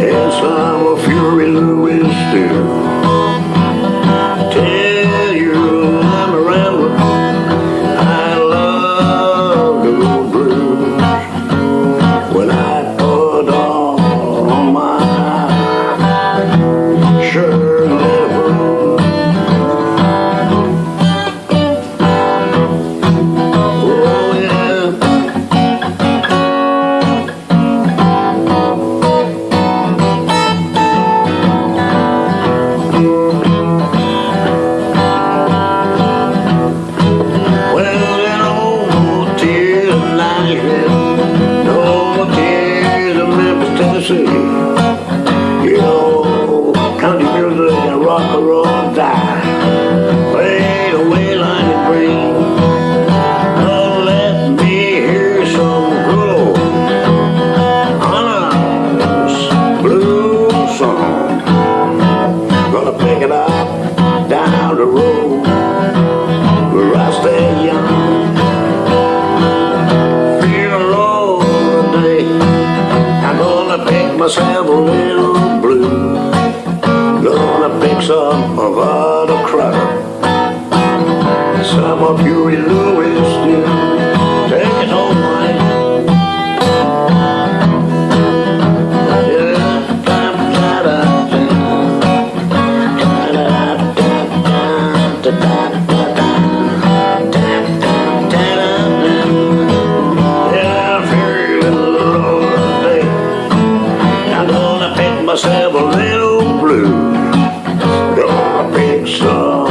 Yes, I'm a Fury Louis, too Tennessee. You know, country music and rock and roll. myself a little blue. Gonna pick some of other crap. Some of Huey Lewis knew. So.